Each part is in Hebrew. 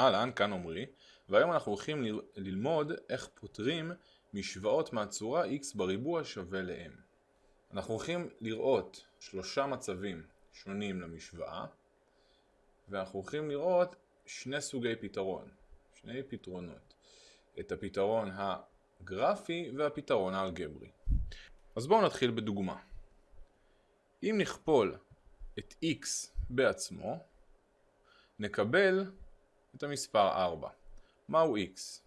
אהלן, כאן עמרי, והיום אנחנו הולכים ללמוד איך פותרים משוואות מהצורה x בריבוע שווה ל-m. אנחנו הולכים לראות שלושה מצבים שונים למשוואה, ואנחנו הולכים לראות שני סוגי פתרון, שני פתרונות, את הפתרון הגרפי והפתרון האלגברי. אז בואו נתחיל בדוגמה. אם נכפול את x בעצמו, נקבל את המספר 4. מהו x?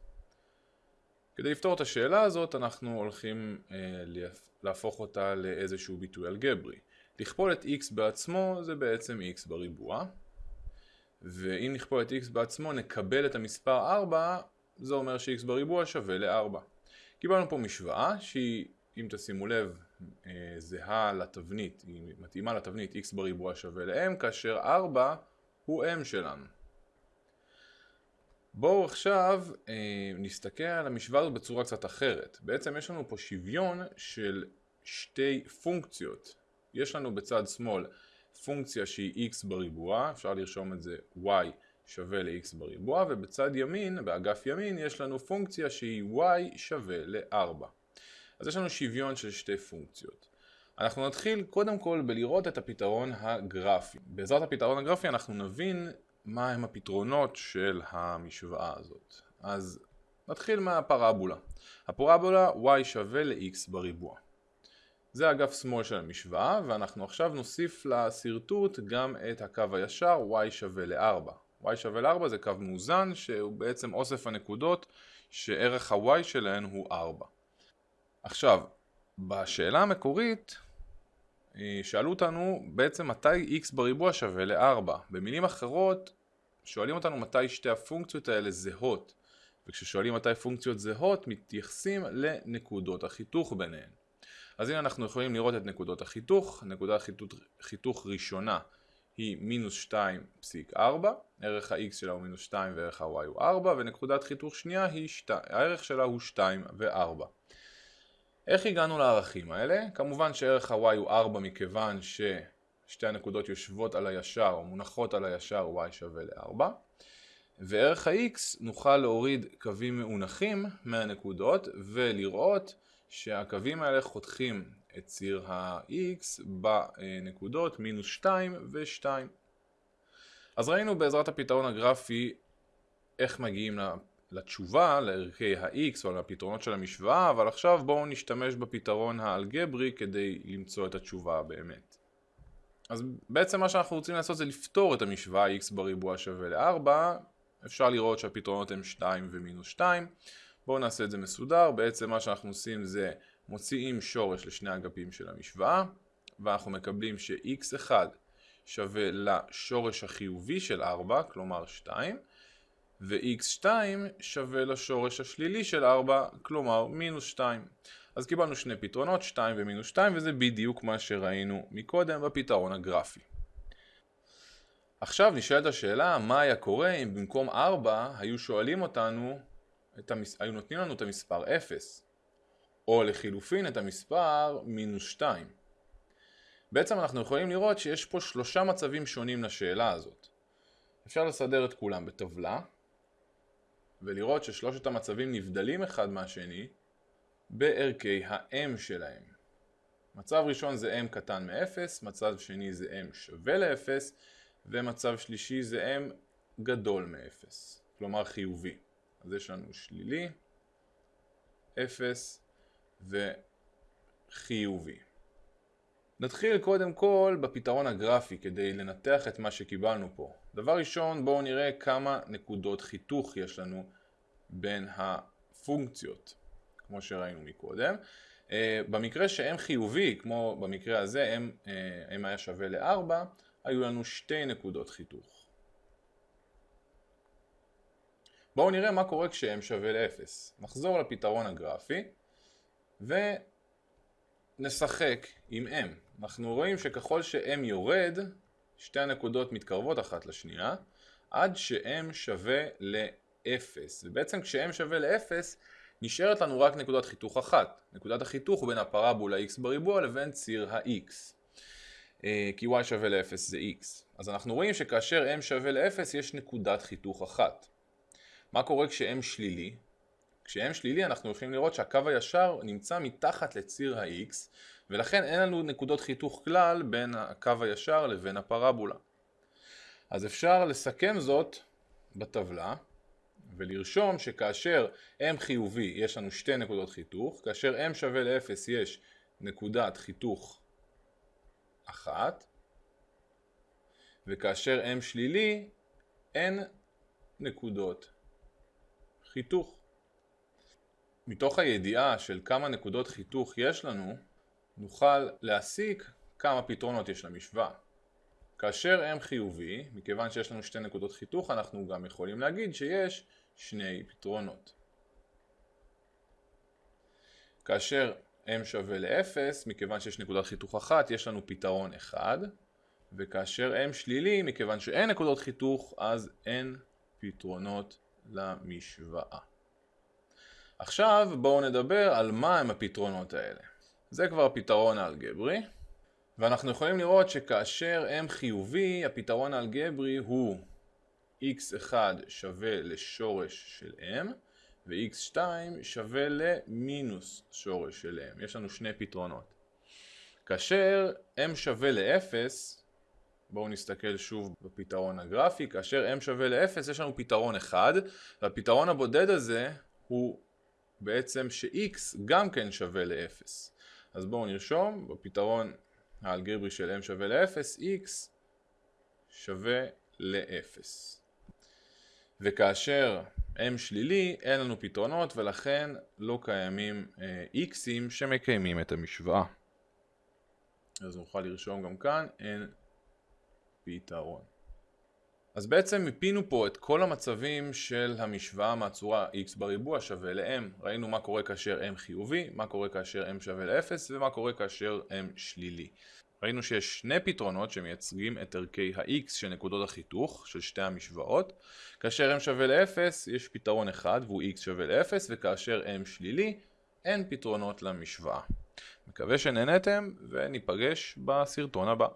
כדי לפתור את השאלה הזאת אנחנו הולכים אה, להפוך אותה לאיזשהו ביטוי אלגברי. לכפול את x בעצמו זה בעצם x בריבוע, ואם נכפול את x בעצמו נקבל את המספר 4, זה אומר ש-x בריבוע שווה ל-4. קיבלנו פה משוואה שהיא, אם תשימו לב, אה, זהה לתבנית, היא מתאימה לתבנית x בריבוע שווה ל-m, כאשר 4 הוא m שלנו. בואו עכשיו אה, נסתכל על המשוואה הזאת בצורה קצת אחרת. בעצם יש לנו פה שוויון של שתי פונקציות. יש לנו בצד שמאל פונקציה שהיא x בריבוע, אפשר לרשום את זה y שווה ל-x בריבוע, ובצד ימין, באגף ימין, יש לנו פונקציה שהיא y שווה ל-4. אז יש לנו שוויון של שתי פונקציות. אנחנו נתחיל קודם כל בלראות את הפתרון הגרפי. בעזרת הפתרון הגרפי אנחנו נבין מהם הפתרונות של המשוואה הזאת. אז נתחיל מהפרבולה. הפרבולה y שווה ל-x בריבוע. זה אגף שמאל של המשוואה, ואנחנו עכשיו נוסיף לשרטוט גם את הקו הישר y שווה ל-4. y שווה ל-4 זה קו מאוזן שהוא בעצם אוסף הנקודות שערך ה-y שלהן הוא 4. עכשיו, בשאלה המקורית שאלו אותנו בעצם מתי x בריבוע שווה ל-4. במילים אחרות, שואלים אותנו מתי שתי הפונקציות האלה זהות. וכששואלים מתי פונקציות זהות, מתייחסים לנקודות החיתוך ביניהן. אז הנה אנחנו יכולים לראות את נקודות החיתוך. נקודת חיתוך, חיתוך ראשונה היא מינוס 2.4, ערך ה-x שלה הוא מינוס 2 וערך ה-y הוא 4, ונקודת חיתוך שנייה היא 2, הערך שלה הוא 2 ו-4. איך הגענו לערכים האלה? כמובן שערך ה-y הוא 4 מכיוון ששתי הנקודות יושבות על הישר או מונחות על הישר y שווה ל-4 וערך ה-x נוכל להוריד קווים מאונחים מהנקודות ולראות שהקווים האלה חותכים את ציר ה-x בנקודות מינוס 2 ו-2 אז ראינו בעזרת הפתרון הגרפי איך מגיעים לתשובה, לערכי ה-x או לפתרונות של המשוואה, אבל עכשיו בואו נשתמש בפתרון האלגברי כדי למצוא את התשובה באמת. אז בעצם מה שאנחנו רוצים לעשות זה לפתור את המשוואה x בריבוע שווה ל-4, אפשר לראות שהפתרונות הם 2 ומינוס 2, בואו נעשה את זה מסודר, בעצם מה שאנחנו עושים זה מוציאים שורש לשני אגפים של המשוואה, ואנחנו מקבלים ש-x1 שווה לשורש החיובי של 4, כלומר 2, ו-x2 שווה לשורש השלילי של 4, כלומר מינוס 2. אז קיבלנו שני פתרונות, 2 ומינוס 2, וזה בדיוק מה שראינו מקודם בפתרון הגרפי. עכשיו נשאלת השאלה, מה היה קורה אם במקום 4 היו שואלים אותנו, המס... היו נותנים לנו את המספר 0, או לחילופין את המספר מינוס 2. בעצם אנחנו יכולים לראות שיש פה שלושה מצבים שונים לשאלה הזאת. אפשר לסדר את כולם בטבלה, ולראות ששלושת המצבים נבדלים אחד מהשני בערכי ה-m שלהם. מצב ראשון זה m קטן מ-0, מצב שני זה m שווה ל-0, ומצב שלישי זה m גדול מ-0, כלומר חיובי. אז יש לנו שלילי, 0 וחיובי. נתחיל קודם כל בפתרון הגרפי כדי לנתח את מה שקיבלנו פה. דבר ראשון בואו נראה כמה נקודות חיתוך יש לנו בין הפונקציות, כמו שראינו מקודם. Uh, במקרה ש-m חיובי, כמו במקרה הזה, m, uh, m היה שווה ל-4, היו לנו שתי נקודות חיתוך. בואו נראה מה קורה כש-m שווה ל-0. נחזור לפתרון הגרפי ונשחק עם m. אנחנו רואים שככל ש-m יורד, שתי הנקודות מתקרבות אחת לשנייה, עד ש-m שווה ל-0. ובעצם כש-m שווה ל-0, נשארת לנו רק נקודת חיתוך אחת. נקודת החיתוך בין הפרבולה x בריבוע לבין ציר ה-x. אה, כי y שווה ל-0 זה x. אז אנחנו רואים שכאשר m שווה ל-0 יש נקודת חיתוך אחת. מה קורה כש-m שלילי? כש-m שלילי אנחנו יכולים לראות שהקו הישר נמצא מתחת לציר ה-x ולכן אין לנו נקודות חיתוך כלל בין הקו הישר לבין הפרבולה. אז אפשר לסכם זאת בטבלה ולרשום שכאשר m חיובי יש לנו שתי נקודות חיתוך, כאשר m שווה ל-0 יש נקודת חיתוך אחת וכאשר m שלילי אין נקודות חיתוך. מתוך הידיעה של כמה נקודות חיתוך יש לנו, נוכל להסיק כמה פתרונות יש למשוואה. כאשר m חיובי, מכיוון שיש לנו שתי נקודות חיתוך, אנחנו גם יכולים להגיד שיש שני פתרונות. כאשר m שווה ל-0, מכיוון שיש נקודת חיתוך אחת, יש לנו פתרון אחד, וכאשר m שלילי, מכיוון שאין נקודות חיתוך, אז אין פתרונות למשוואה. עכשיו בואו נדבר על מה הם הפתרונות האלה. זה כבר הפתרון האלגברי, ואנחנו יכולים לראות שכאשר m חיובי, הפתרון האלגברי הוא x1 שווה לשורש של m, ו-x2 שווה למינוס שורש של m. יש לנו שני פתרונות. כאשר m שווה ל-0, בואו נסתכל שוב בפתרון הגרפי, כאשר m שווה ל-0 יש לנו פתרון אחד, והפתרון הבודד הזה הוא בעצם ש-x גם כן שווה ל-0. אז בואו נרשום, בפתרון האלגברי של m שווה ל-0, x שווה ל-0. וכאשר m שלילי, אין לנו פתרונות ולכן לא קיימים אה, x'ים שמקיימים את המשוואה. אז נוכל לרשום גם כאן, אין פתרון. אז בעצם מיפינו פה את כל המצבים של המשוואה מהצורה x בריבוע שווה ל-m. ראינו מה קורה כאשר m חיובי, מה קורה כאשר m שווה ל-0 ומה קורה כאשר m שלילי. ראינו שיש שני פתרונות שמייצגים את ערכי ה-x של נקודות החיתוך של שתי המשוואות. כאשר m שווה ל-0 יש פתרון אחד והוא x שווה ל-0 וכאשר m שלילי אין פתרונות למשוואה. מקווה שנהנתם וניפגש בסרטון הבא.